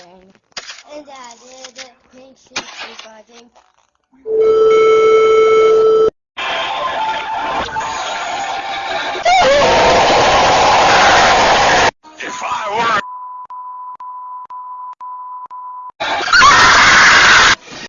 everything. And I did it, Thanks for buzzing.